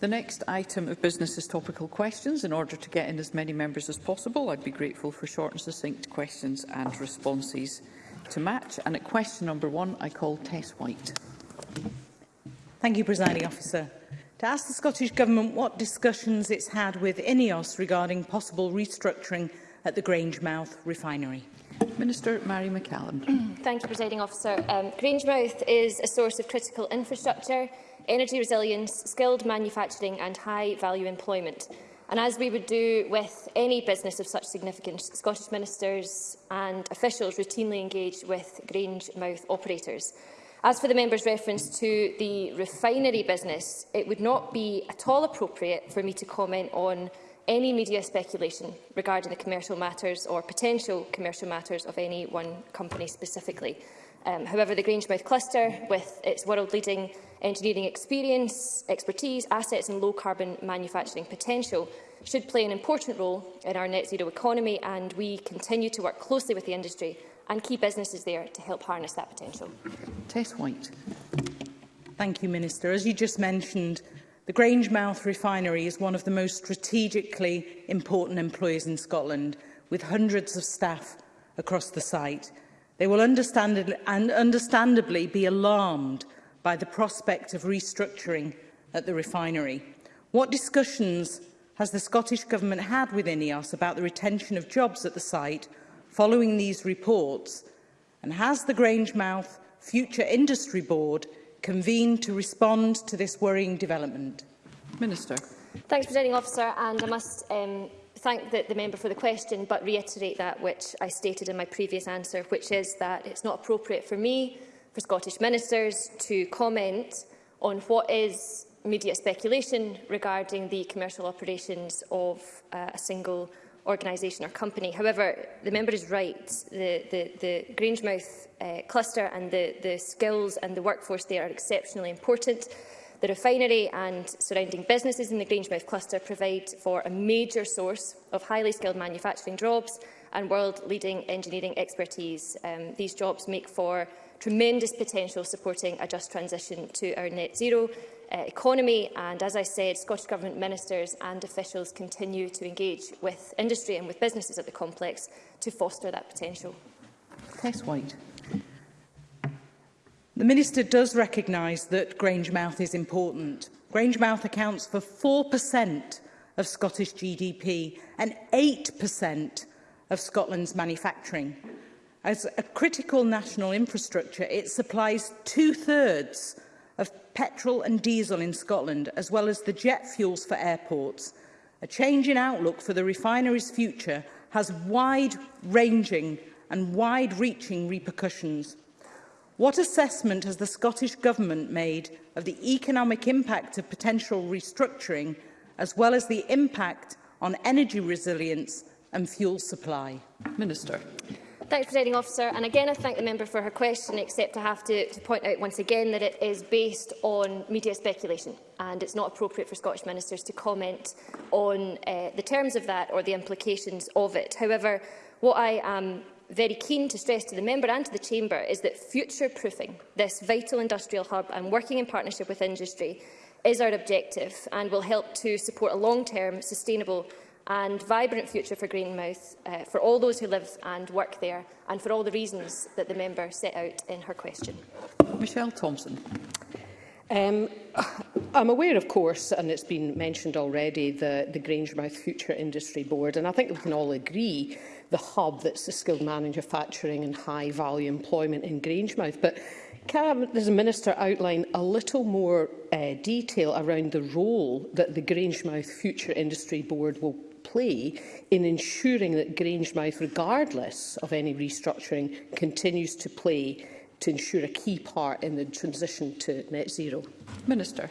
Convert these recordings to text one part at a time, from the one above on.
The next item of business is topical questions. In order to get in as many members as possible, I'd be grateful for short and succinct questions and responses to match. And at question number one, I call Tess White. Thank you, Presiding Officer. To ask the Scottish Government what discussions it's had with INEOS regarding possible restructuring at the Grangemouth refinery. Minister Mary McCallum. Thank you, Presiding Officer. Um, Grangemouth is a source of critical infrastructure energy resilience, skilled manufacturing and high-value employment. And as we would do with any business of such significance, Scottish ministers and officials routinely engage with Grange mouth operators. As for the member's reference to the refinery business, it would not be at all appropriate for me to comment on any media speculation regarding the commercial matters or potential commercial matters of any one company specifically. Um, however, the Grangemouth cluster, with its world-leading engineering experience, expertise, assets and low-carbon manufacturing potential should play an important role in our net zero economy and we continue to work closely with the industry and key businesses there to help harness that potential. Tess White. Thank you, Minister. As you just mentioned, the Grangemouth refinery is one of the most strategically important employers in Scotland, with hundreds of staff across the site. They will understandably, and understandably be alarmed by the prospect of restructuring at the refinery. What discussions has the Scottish Government had with INEOS about the retention of jobs at the site following these reports? And has the Grangemouth Future Industry Board convened to respond to this worrying development? Minister. Thanks, Presiding Officer, and I must um, thank the, the member for the question, but reiterate that which I stated in my previous answer, which is that it's not appropriate for me for Scottish ministers to comment on what is media speculation regarding the commercial operations of uh, a single organisation or company. However, the member is right. The, the, the Grangemouth uh, cluster and the, the skills and the workforce there are exceptionally important. The refinery and surrounding businesses in the Grangemouth cluster provide for a major source of highly skilled manufacturing jobs and world-leading engineering expertise. Um, these jobs make for tremendous potential supporting a just transition to our net zero uh, economy and, as I said, Scottish Government ministers and officials continue to engage with industry and with businesses at the complex to foster that potential. Tess White. The Minister does recognise that Grangemouth is important. Grangemouth accounts for 4% of Scottish GDP and 8% of Scotland's manufacturing. As a critical national infrastructure, it supplies two-thirds of petrol and diesel in Scotland, as well as the jet fuels for airports. A change in outlook for the refinery's future has wide-ranging and wide-reaching repercussions. What assessment has the Scottish Government made of the economic impact of potential restructuring, as well as the impact on energy resilience and fuel supply? Minister you, Presiding Officer. And again, I thank the member for her question, except I have to, to point out once again that it is based on media speculation and it's not appropriate for Scottish ministers to comment on uh, the terms of that or the implications of it. However, what I am very keen to stress to the member and to the chamber is that future-proofing this vital industrial hub and working in partnership with industry is our objective and will help to support a long-term sustainable and vibrant future for Greenmouth uh, for all those who live and work there and for all the reasons that the member set out in her question. Michelle Thompson. Um, I'm aware, of course, and it's been mentioned already, the, the Grangemouth Future Industry Board, and I think we can all agree the hub that's the skilled manufacturing and high-value employment in Grangemouth. But can I, a Minister, outline a little more uh, detail around the role that the Grangemouth Future Industry Board will play in ensuring that Grangemouth, regardless of any restructuring, continues to play to ensure a key part in the transition to net zero? Minister.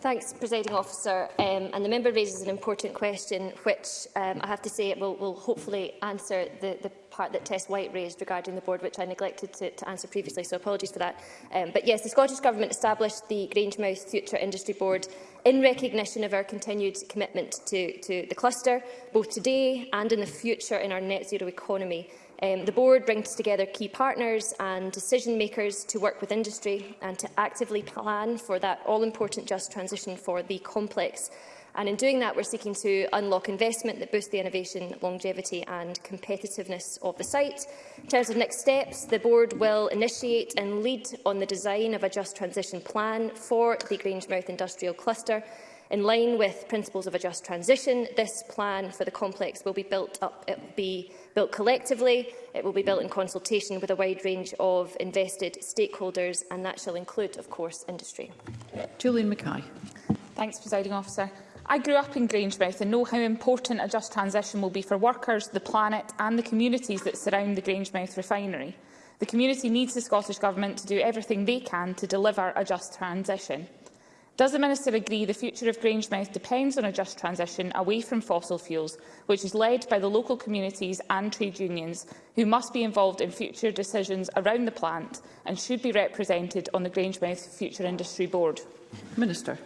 Thanks, Presiding Officer. Um, and the member raises an important question, which um, I have to say it will, will hopefully answer the, the part that Tess White raised regarding the board, which I neglected to, to answer previously, so apologies for that. Um, but yes, the Scottish Government established the Grangemouth Future Industry Board in recognition of our continued commitment to, to the cluster, both today and in the future in our net zero economy. Um, the board brings together key partners and decision makers to work with industry and to actively plan for that all-important just transition for the complex. And in doing that, we're seeking to unlock investment that boosts the innovation, longevity and competitiveness of the site. In terms of next steps, the board will initiate and lead on the design of a just transition plan for the Grangemouth Industrial Cluster In line with principles of a just transition, this plan for the complex will be built up. It will be built collectively, it will be built in consultation with a wide range of invested stakeholders, and that shall include, of course, industry. Julian Mackay. Thanks, Presiding Officer. I grew up in Grangemouth and know how important a just transition will be for workers, the planet and the communities that surround the Grangemouth refinery. The community needs the Scottish Government to do everything they can to deliver a just transition. Does the Minister agree the future of Grangemouth depends on a just transition away from fossil fuels, which is led by the local communities and trade unions, who must be involved in future decisions around the plant and should be represented on the Grangemouth Future Industry Board? Minister.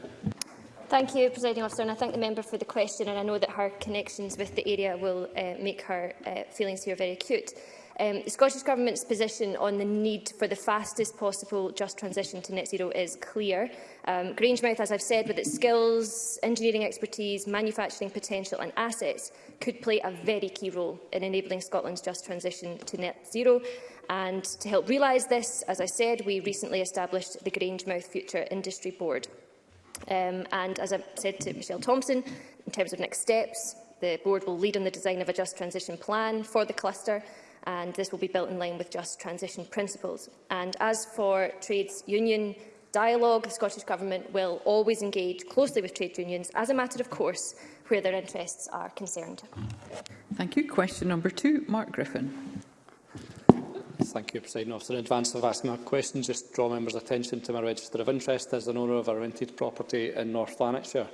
Thank you, Presiding Officer, and I thank the member for the question, and I know that her connections with the area will uh, make her uh, feelings here very acute. Um, the Scottish Government's position on the need for the fastest possible just transition to net zero is clear. Um, Grangemouth, as I've said, with its skills, engineering expertise, manufacturing potential and assets, could play a very key role in enabling Scotland's just transition to net zero. And to help realise this, as I said, we recently established the Grangemouth Future Industry Board. Um, and as I said to Michelle Thompson, in terms of next steps, the board will lead on the design of a just transition plan for the cluster and this will be built in line with just transition principles. And as for trades union dialogue, the Scottish Government will always engage closely with trade unions as a matter of course where their interests are concerned. Thank you. Question number two, Mark Griffin. Thank you, President Officer. In advance of asking that question, just draw members' attention to my register of interest as an owner of a rented property in North Lanarkshire.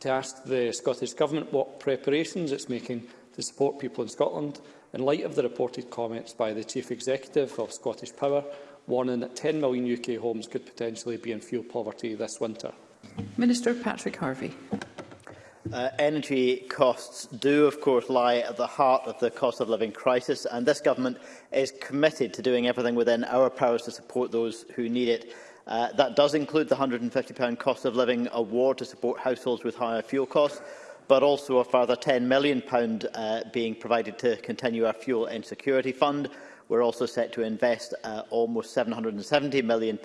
To ask the Scottish Government what preparations it's making to support people in Scotland in light of the reported comments by the Chief Executive of Scottish Power, warning that 10 million UK homes could potentially be in fuel poverty this winter? Minister Patrick Harvey. Uh, energy costs do, of course, lie at the heart of the cost of living crisis, and this government is committed to doing everything within our powers to support those who need it. Uh, that does include the £150 cost of living award to support households with higher fuel costs but also a further £10 million uh, being provided to continue our fuel and security fund. We're also set to invest uh, almost £770 million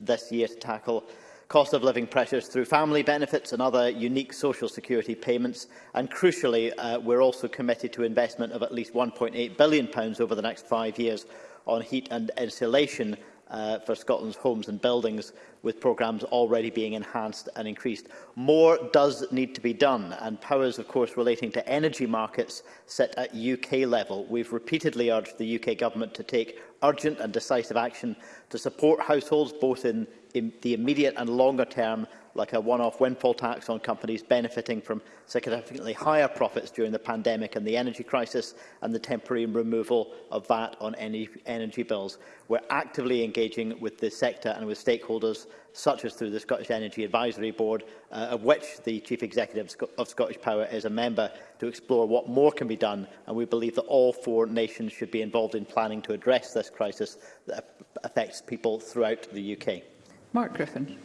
this year to tackle cost of living pressures through family benefits and other unique social security payments. And crucially, uh, we're also committed to investment of at least £1.8 billion over the next five years on heat and insulation uh, for Scotland's homes and buildings, with programmes already being enhanced and increased. More does need to be done, and powers, of course, relating to energy markets set at UK level. We've repeatedly urged the UK Government to take urgent and decisive action to support households, both in, in the immediate and longer term, like a one-off windfall tax on companies benefiting from significantly higher profits during the pandemic and the energy crisis, and the temporary removal of VAT on any energy bills. We're actively engaging with the sector and with stakeholders, such as through the Scottish Energy Advisory Board, uh, of which the Chief Executive of Scottish Power is a member, to explore what more can be done, and we believe that all four nations should be involved in planning to address this crisis that affects people throughout the UK. Mark Griffin.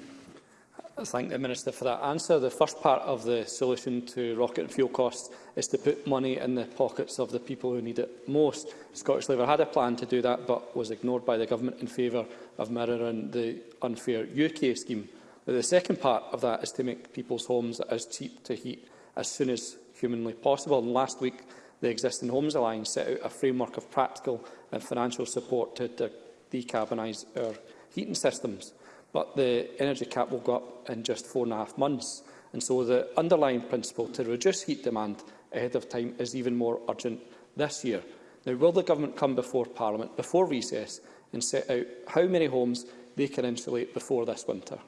I thank the Minister for that answer. The first part of the solution to rocket and fuel costs is to put money in the pockets of the people who need it most. Scottish Labour had a plan to do that but was ignored by the Government in favour of mirroring the unfair UK scheme. But the second part of that is to make people's homes as cheap to heat as soon as humanly possible. And last week, the Existing Homes Alliance set out a framework of practical and financial support to, to decarbonise our heating systems but the energy cap will go up in just four and a half months. And so the underlying principle to reduce heat demand ahead of time is even more urgent this year. Now, will the government come before Parliament, before recess, and set out how many homes they can insulate before this winter?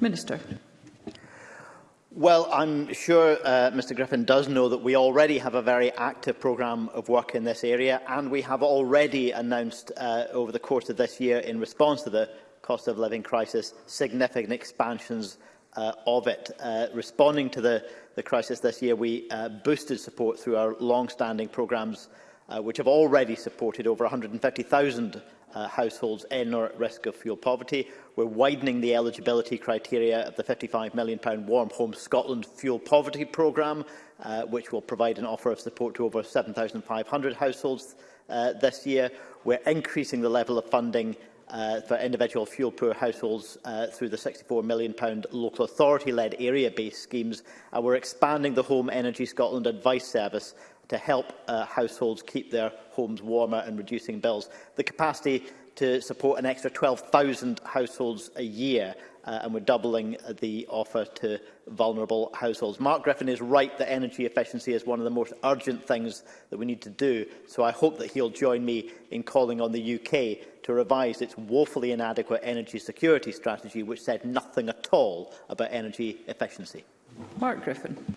Minister. Well, I'm sure uh, Mr Griffin does know that we already have a very active programme of work in this area and we have already announced uh, over the course of this year in response to the cost of living crisis, significant expansions uh, of it. Uh, responding to the, the crisis this year, we uh, boosted support through our long-standing programmes, uh, which have already supported over 150,000 uh, households in or at risk of fuel poverty. We're widening the eligibility criteria of the £55 million Warm Home Scotland Fuel Poverty Programme, uh, which will provide an offer of support to over 7,500 households uh, this year. We're increasing the level of funding uh, for individual fuel poor households uh, through the £64 million local authority-led area-based schemes. And we're expanding the Home Energy Scotland advice service to help uh, households keep their homes warmer and reducing bills. The capacity to support an extra 12,000 households a year uh, and we're doubling the offer to vulnerable households. Mark Griffin is right that energy efficiency is one of the most urgent things that we need to do, so I hope that he'll join me in calling on the UK to revise its woefully inadequate energy security strategy, which said nothing at all about energy efficiency. Mark Griffin.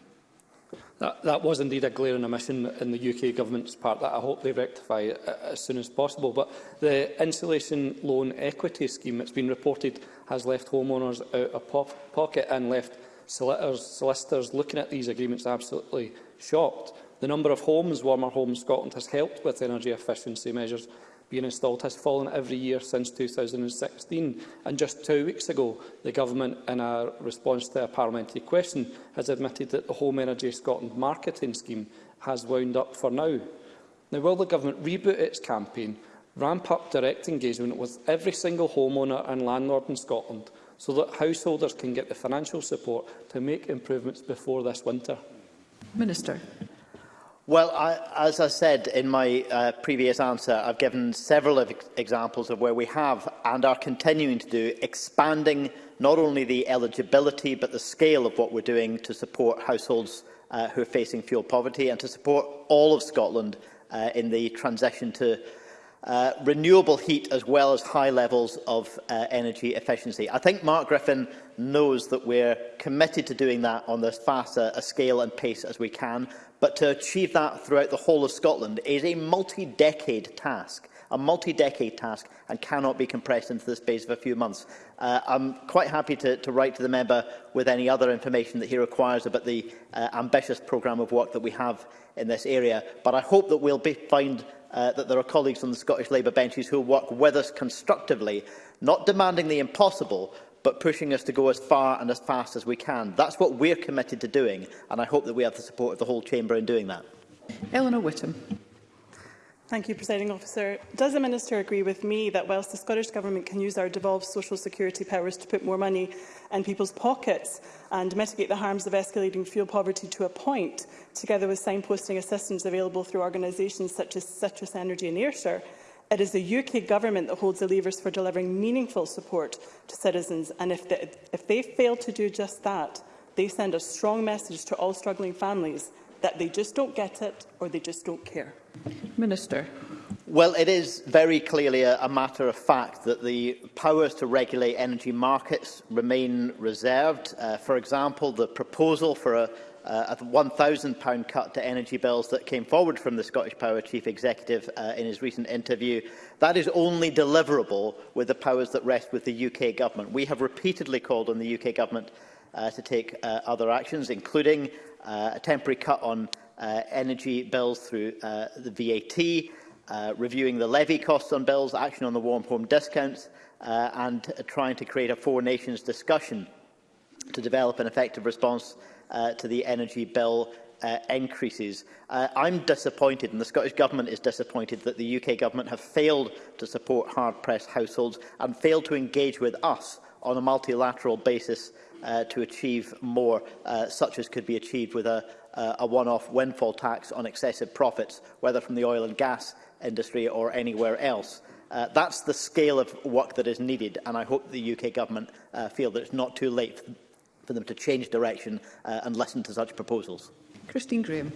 That, that was indeed a glaring omission a in, the UK Government's part that I hope they rectify uh, as soon as possible. But the Insulation Loan Equity Scheme that's been reported has left homeowners out of po pocket and left solicitors, solicitors looking at these agreements absolutely shocked. The number of homes Warmer Homes Scotland has helped with energy efficiency measures being installed has fallen every year since 2016. And just two weeks ago, the Government, in a response to a parliamentary question, has admitted that the Home Energy Scotland marketing scheme has wound up for now. Now, will the Government reboot its campaign ramp up direct engagement with every single homeowner and landlord in Scotland so that householders can get the financial support to make improvements before this winter? Minister. Well, I, as I said in my uh, previous answer, I've given several ex examples of where we have and are continuing to do expanding not only the eligibility but the scale of what we're doing to support households uh, who are facing fuel poverty and to support all of Scotland uh, in the transition to uh, renewable heat as well as high levels of uh, energy efficiency. I think Mark Griffin knows that we're committed to doing that on as fast a, a scale and pace as we can, but to achieve that throughout the whole of Scotland is a multi-decade task a multi-decade task and cannot be compressed into the space of a few months. Uh, I'm quite happy to, to write to the member with any other information that he requires about the uh, ambitious programme of work that we have in this area, but I hope that we'll be, find uh, that there are colleagues on the Scottish Labour benches who will work with us constructively, not demanding the impossible, but pushing us to go as far and as fast as we can. That's what we're committed to doing, and I hope that we have the support of the whole chamber in doing that. Eleanor Whittam. Thank you, Presiding Officer. Does the Minister agree with me that whilst the Scottish Government can use our devolved social security powers to put more money in people's pockets and mitigate the harms of escalating fuel poverty to a point, together with signposting assistance available through organisations such as Citrus Energy and Ayrshire, it is the UK Government that holds the levers for delivering meaningful support to citizens, and if they, if they fail to do just that, they send a strong message to all struggling families that they just don't get it or they just don't care. Minister. Well, it is very clearly a, a matter of fact that the powers to regulate energy markets remain reserved. Uh, for example, the proposal for a, uh, a £1,000 cut to energy bills that came forward from the Scottish Power Chief Executive uh, in his recent interview, that is only deliverable with the powers that rest with the UK Government. We have repeatedly called on the UK Government uh, to take uh, other actions, including uh, a temporary cut on uh, energy bills through uh, the VAT, uh, reviewing the levy costs on bills, action on the warm home discounts, uh, and uh, trying to create a four nations discussion to develop an effective response uh, to the energy bill uh, increases. Uh, I'm disappointed, and the Scottish Government is disappointed, that the UK Government have failed to support hard-pressed households and failed to engage with us on a multilateral basis uh, to achieve more, uh, such as could be achieved with a, uh, a one-off windfall tax on excessive profits, whether from the oil and gas industry or anywhere else. Uh, that's the scale of work that is needed, and I hope the UK government uh, feel that it's not too late for them to change direction uh, and listen to such proposals. Christine Graham.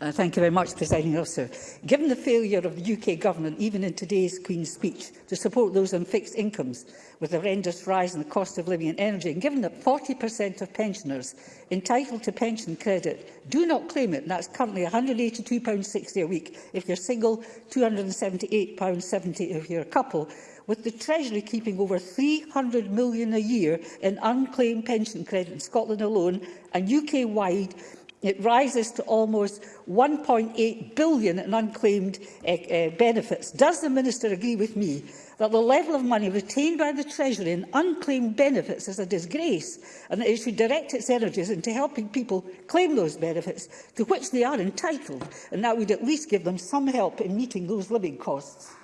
Uh, thank you very much, Presiding Officer. Given the failure of the UK Government, even in today's Queen's speech, to support those on fixed incomes, with the horrendous rise in the cost of living and energy, and given that 40% of pensioners entitled to pension credit do not claim it, and that's currently £182.60 a week if you're single, £278.70 if you're a couple, with the Treasury keeping over £300 million a year in unclaimed pension credit in Scotland alone and UK-wide It rises to almost 1.8 billion in unclaimed uh, uh, benefits. Does the Minister agree with me that the level of money retained by the Treasury in unclaimed benefits is a disgrace and that it should direct its energies into helping people claim those benefits to which they are entitled and that would at least give them some help in meeting those living costs?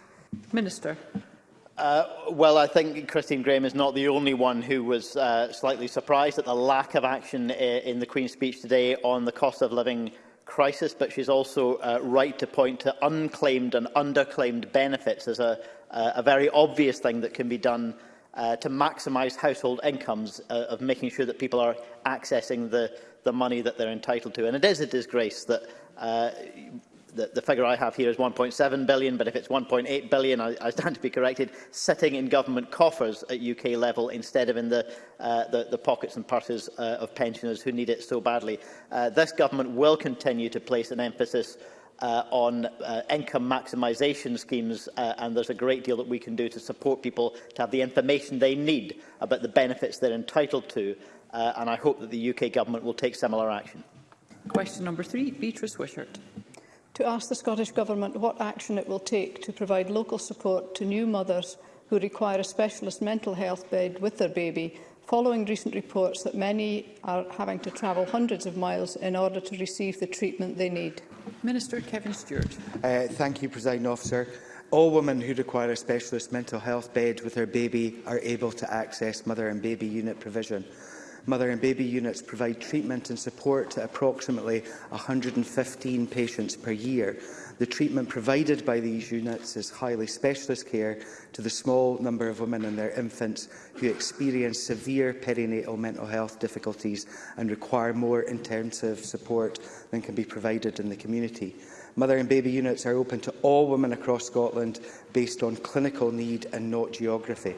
Minister. Uh, well, I think Christine Graham is not the only one who was uh, slightly surprised at the lack of action uh, in the Queen's speech today on the cost of living crisis, but she's also uh, right to point to unclaimed and underclaimed benefits as a, uh, a very obvious thing that can be done uh, to maximise household incomes, uh, of making sure that people are accessing the, the money that they're entitled to. And it is a disgrace that uh, the, the figure I have here is 1.7 billion, but if it's 1.8 billion, I, I stand to be corrected, sitting in government coffers at UK level instead of in the, uh, the, the pockets and purses uh, of pensioners who need it so badly. Uh, this government will continue to place an emphasis uh, on uh, income maximisation schemes uh, and there's a great deal that we can do to support people to have the information they need about the benefits they're entitled to uh, and I hope that the UK government will take similar action. Question number three, Beatrice Wishart to ask the Scottish Government what action it will take to provide local support to new mothers who require a specialist mental health bed with their baby following recent reports that many are having to travel hundreds of miles in order to receive the treatment they need. Minister Kevin Stewart. Uh, thank you, President Officer. All women who require a specialist mental health bed with their baby are able to access mother and baby unit provision mother and baby units provide treatment and support to approximately 115 patients per year. The treatment provided by these units is highly specialist care to the small number of women and their infants who experience severe perinatal mental health difficulties and require more intensive support than can be provided in the community. Mother and baby units are open to all women across Scotland based on clinical need and not geography.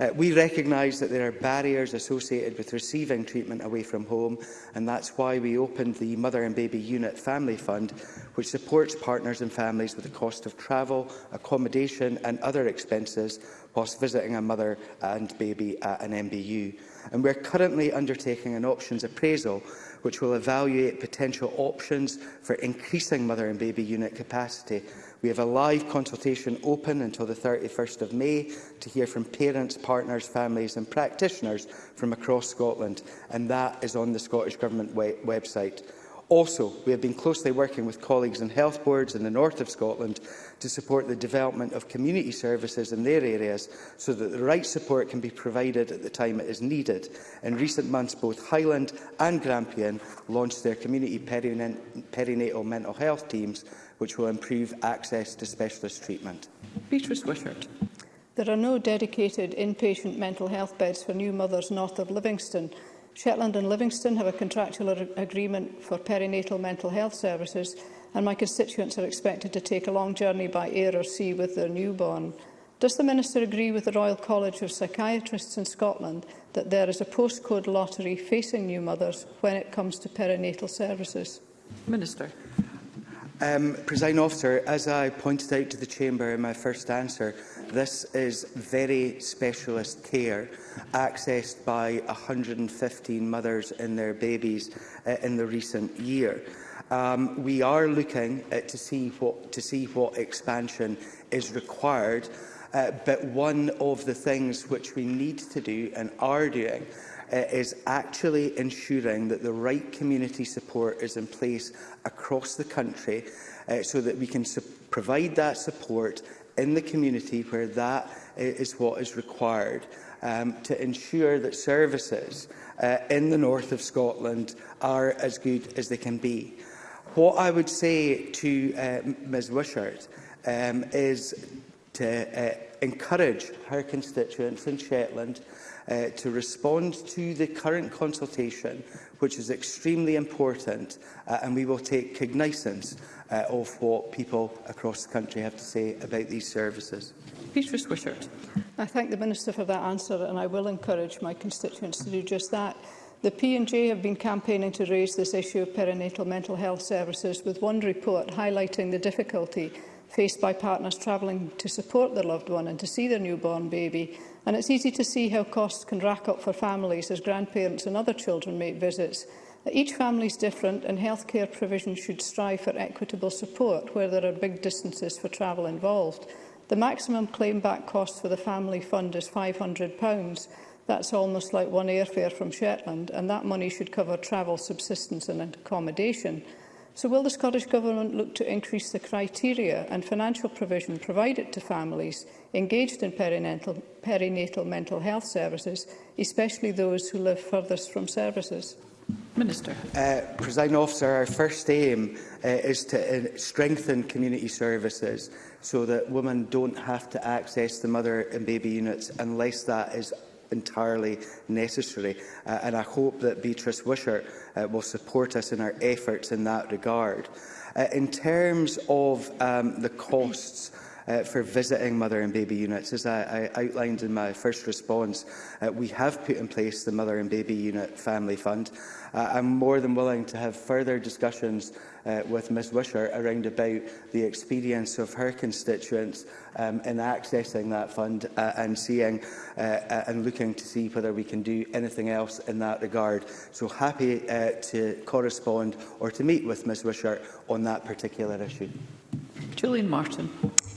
Uh, we recognise that there are barriers associated with receiving treatment away from home, and that's why we opened the Mother and Baby Unit Family Fund, which supports partners and families with the cost of travel, accommodation and other expenses whilst visiting a mother and baby at an MBU. And we're currently undertaking an options appraisal which will evaluate potential options for increasing mother and baby unit capacity We have a live consultation open until the 31st of May to hear from parents, partners, families and practitioners from across Scotland, and that is on the Scottish Government we website. Also, we have been closely working with colleagues in health boards in the north of Scotland to support the development of community services in their areas so that the right support can be provided at the time it is needed. In recent months, both Highland and Grampian launched their community perina perinatal mental health teams, which will improve access to specialist treatment. Beatrice Wishart. There are no dedicated inpatient mental health beds for new mothers north of Livingston. Shetland and Livingston have a contractual agreement for perinatal mental health services and my constituents are expected to take a long journey by air or sea with their newborn. Does the Minister agree with the Royal College of Psychiatrists in Scotland that there is a postcode lottery facing new mothers when it comes to perinatal services? Minister. Um, Presiding Officer, as I pointed out to the Chamber in my first answer, This is very specialist care accessed by 115 mothers and their babies uh, in the recent year. Um, we are looking uh, to, see what, to see what expansion is required, uh, but one of the things which we need to do and are doing uh, is actually ensuring that the right community support is in place across the country uh, so that we can provide that support in the community where that is what is required um, to ensure that services uh, in the north of Scotland are as good as they can be. What I would say to uh, Ms Wishart um, is to uh, encourage her constituents in Shetland uh, to respond to the current consultation, which is extremely important, uh, and we will take cognizance uh, of what people across the country have to say about these services. Peter Swishart. I thank the Minister for that answer, and I will encourage my constituents to do just that. The P&J have been campaigning to raise this issue of perinatal mental health services with one report highlighting the difficulty faced by partners travelling to support their loved one and to see their newborn baby. And it's easy to see how costs can rack up for families as grandparents and other children make visits. Each family is different and healthcare provision should strive for equitable support where there are big distances for travel involved. The maximum claim-back cost for the family fund is £500. That's almost like one airfare from Shetland, and that money should cover travel, subsistence and accommodation. So will the Scottish Government look to increase the criteria and financial provision provided to families engaged in perinatal, perinatal mental health services, especially those who live furthest from services? Minister. Uh, President Officer, our first aim uh, is to uh, strengthen community services so that women don't have to access the mother and baby units unless that is entirely necessary. Uh, and I hope that Beatrice Wishart uh, will support us in our efforts in that regard. Uh, in terms of um, the costs uh, for visiting mother and baby units. As I, I outlined in my first response, uh, we have put in place the Mother and Baby Unit Family Fund. Uh, I'm more than willing to have further discussions uh, with Ms Wisher around about the experience of her constituents um, in accessing that fund uh, and seeing uh, uh, and looking to see whether we can do anything else in that regard. So happy uh, to correspond or to meet with Ms Wisher on that particular issue. Julian Martin.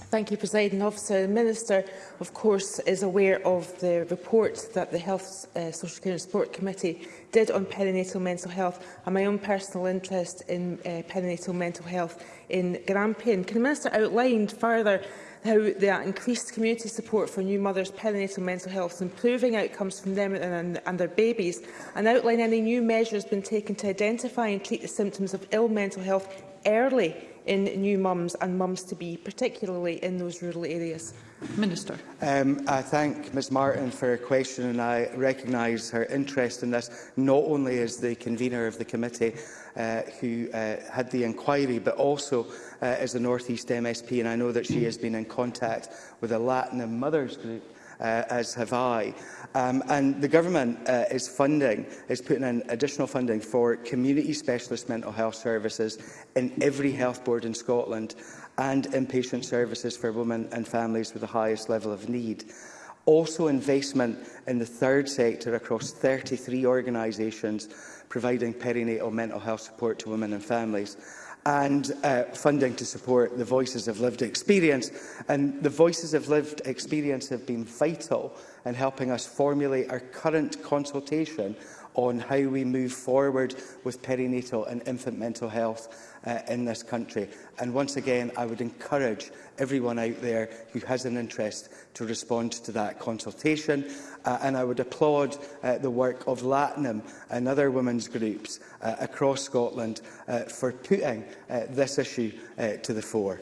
Thank you, President Officer. The Minister, of course, is aware of the report that the Health, uh, Social Care and Support Committee did on perinatal mental health and my own personal interest in uh, perinatal mental health in Grampian. Can the Minister outline further how the increased community support for new mothers' perinatal mental health is improving outcomes from them and, and their babies, and outline any new measures being taken to identify and treat the symptoms of ill mental health early in new mums and mums to be, particularly in those rural areas? Minister. Um, I thank Ms Martin for her question and I recognise her interest in this, not only as the convener of the committee uh, who uh, had the inquiry, but also uh, as the North East MSP. And I know that she has been in contact with the Latin and Mothers Group uh, as have I. Um, and the government uh, is funding, is putting in additional funding for community specialist mental health services in every health board in Scotland and inpatient services for women and families with the highest level of need also investment in the third sector across 33 organisations providing perinatal mental health support to women and families and uh, funding to support the voices of lived experience. And the voices of lived experience have been vital in helping us formulate our current consultation on how we move forward with perinatal and infant mental health uh, in this country. And once again, I would encourage everyone out there who has an interest to respond to that consultation. Uh, and I would applaud uh, the work of Latinum and other women's groups uh, across Scotland uh, for putting uh, this issue uh, to the fore.